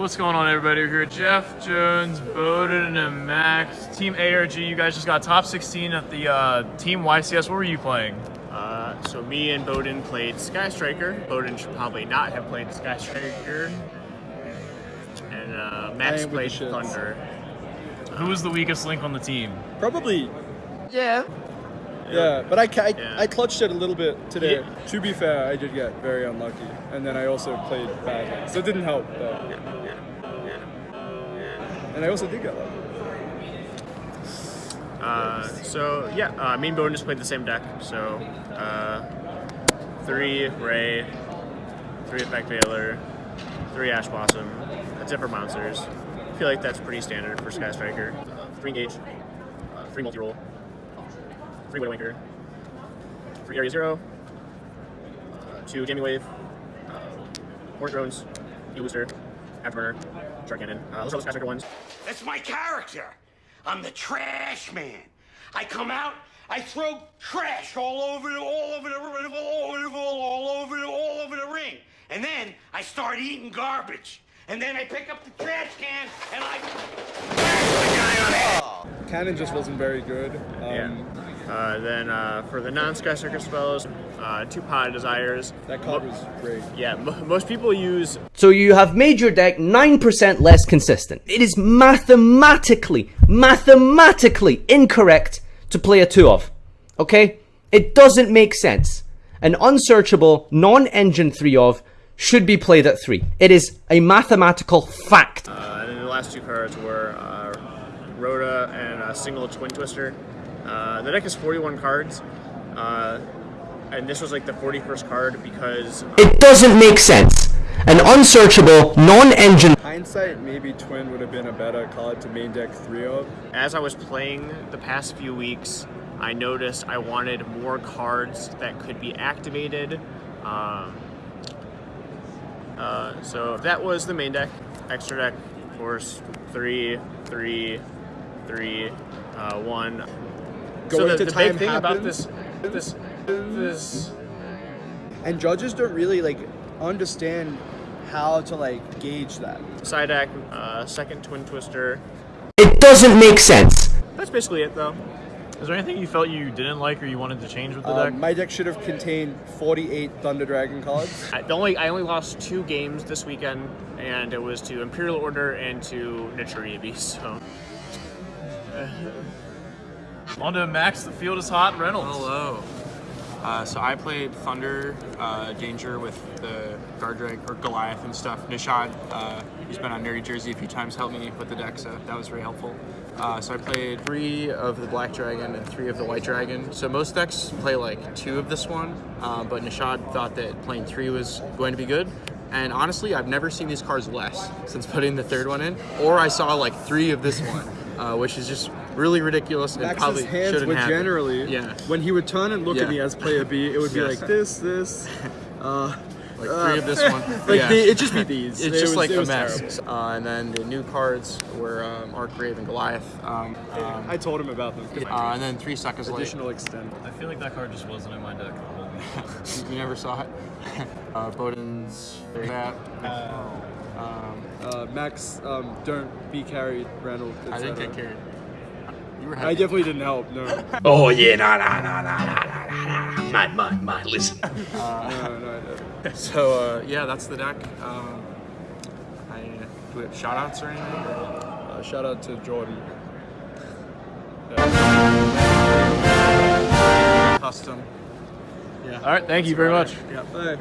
What's going on, everybody? We're here with Jeff Jones, Bowden, and Max. Team ARG, you guys just got top 16 at the uh, Team YCS. What were you playing? Uh, so me and Bowden played Sky Striker. Bowden should probably not have played Sky Striker. And uh, Max played the shits. Thunder. Who was the weakest link on the team? Probably, Yeah. yeah. But I, I, Yeah. I clutched it a little bit today. Yeah. To be fair, I did get very unlucky, and then I also played badly, so it didn't help. But... And I also did get lucky. Uh, so yeah, uh, me and Bowden just played the same deck. So uh, three Ray, three Effect Veiler, three Ash Blossom, different monsters. I feel like that's pretty standard for Sky Striker. Three Engage, uh, three Multi Roll, three Widowmaker, three Area Zero, uh, two Jamming Wave, uh, drones, E Booster, Afterburner, Shark Cannon. Uh, those are all the Sky Striker ones. That's my character. I'm the trash man. I come out, I throw trash all over the, all over the, all over the, all over the, all over the ring, and then I start eating garbage. And then I pick up the trash can and I smash the guy on the head. Cannon just wasn't very good. Um, Yeah. Uh, then uh, for the non-Sky Striker spells, uh, two Pot Desires. That card was great. Yeah, mo most people use So you have made your deck 9% less consistent. It is mathematically, mathematically incorrect to play a 2 of. Okay? It doesn't make sense. An unsearchable, non-engine 3 of should be played at 3. It is a mathematical fact. Uh, and then the last two cards were uh, Rhoda and a single Twin Twister. Uh, the deck is 41 cards, uh, and this was like the 41st card because It doesn't make sense. An unsearchable, non-engine Hindsight, maybe Twin would have been a better card to main deck three of. as I was playing the past few weeks, I noticed I wanted more cards that could be activated. Um, uh, so that was the main deck. Extra deck, of course, three, three, three, uh, one. So the, to the time big thing about this, this, this. And judges don't really like understand how to like gauge that. Side deck, uh, second Twin Twister. It doesn't make sense. That's basically it, though. Is there anything you felt you didn't like or you wanted to change with the Um, deck? my deck should have contained 48 Thunder Dragon cards. I, the only I only lost two games this weekend, and it was to Imperial Order and to Nichiribi. So On to Max, the field is hot, Reynolds. Hello. Uh, so I played Thunder, uh, Danger with the Guardrag or Goliath and stuff. Nishad, uh, who's been on Nerdy Jersey a few times, helped me with the deck, so that was very helpful. Uh, so I played three of the Black Dragon and three of the White Dragon. So most decks play like two of this one, uh, but Nishad thought that playing three was going to be good. And honestly, I've never seen these cards less since putting the third one in, or I saw like three of this one, uh, which is just really ridiculous and probably Max's hands shouldn't would happen. generally, yeah. when he would turn and look Yeah. at me as player B, it would be Yes. like this, this, uh, like three of this one. like yeah. the, it'd just be these. it's It just was- like it a mess. Uh, and then the new cards were um, Archgrave and Goliath. Um, um, I told him about them. uh, and then three seconds later. Additional extend. I feel like that card just wasn't in my deck the whole week. You, you never saw it. uh, Bowden's there's that. Um, uh, Max um, Durant be carried, Randall. I didn't get carried. You were I definitely didn't help. No. oh yeah, nah, nah, nah, nah, nah, nah, nah. My, my, my. Listen. Uh, no, no, no. So uh, yeah, that's the deck. Um, I do we have shout outs or anything? Uh, shout out to Jordan. Yeah. Custom. Yeah. All right. Thank that's you very much. Yeah. Bye.